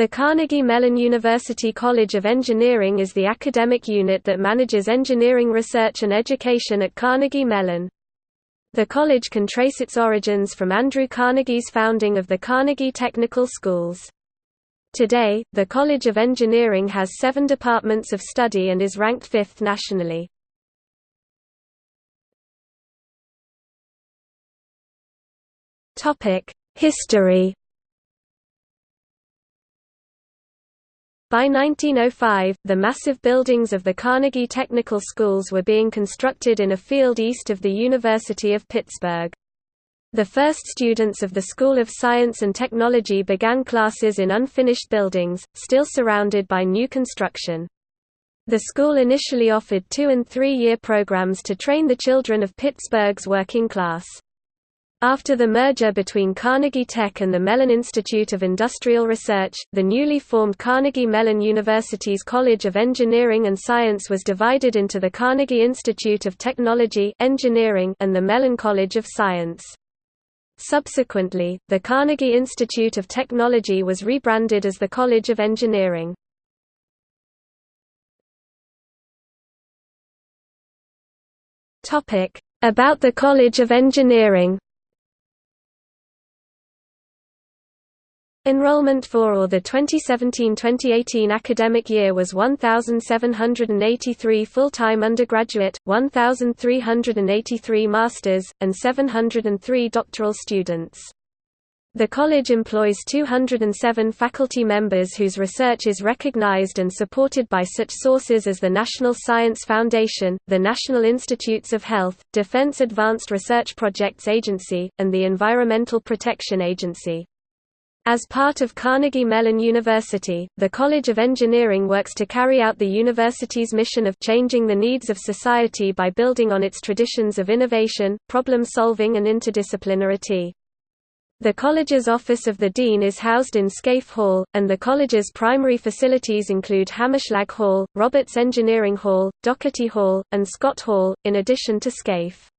The Carnegie Mellon University College of Engineering is the academic unit that manages engineering research and education at Carnegie Mellon. The college can trace its origins from Andrew Carnegie's founding of the Carnegie Technical Schools. Today, the College of Engineering has seven departments of study and is ranked fifth nationally. History By 1905, the massive buildings of the Carnegie Technical Schools were being constructed in a field east of the University of Pittsburgh. The first students of the School of Science and Technology began classes in unfinished buildings, still surrounded by new construction. The school initially offered two- and three-year programs to train the children of Pittsburgh's working class. After the merger between Carnegie Tech and the Mellon Institute of Industrial Research, the newly formed Carnegie Mellon University's College of Engineering and Science was divided into the Carnegie Institute of Technology Engineering and the Mellon College of Science. Subsequently, the Carnegie Institute of Technology was rebranded as the College of Engineering. About the College of Engineering Enrollment for or the 2017-2018 academic year was 1,783 full-time undergraduate, 1,383 masters, and 703 doctoral students. The college employs 207 faculty members whose research is recognized and supported by such sources as the National Science Foundation, the National Institutes of Health, Defense Advanced Research Projects Agency, and the Environmental Protection Agency. As part of Carnegie Mellon University, the College of Engineering works to carry out the university's mission of changing the needs of society by building on its traditions of innovation, problem-solving and interdisciplinarity. The college's Office of the Dean is housed in Scaife Hall, and the college's primary facilities include Hammerschlag Hall, Roberts Engineering Hall, Doherty Hall, and Scott Hall, in addition to Scaife.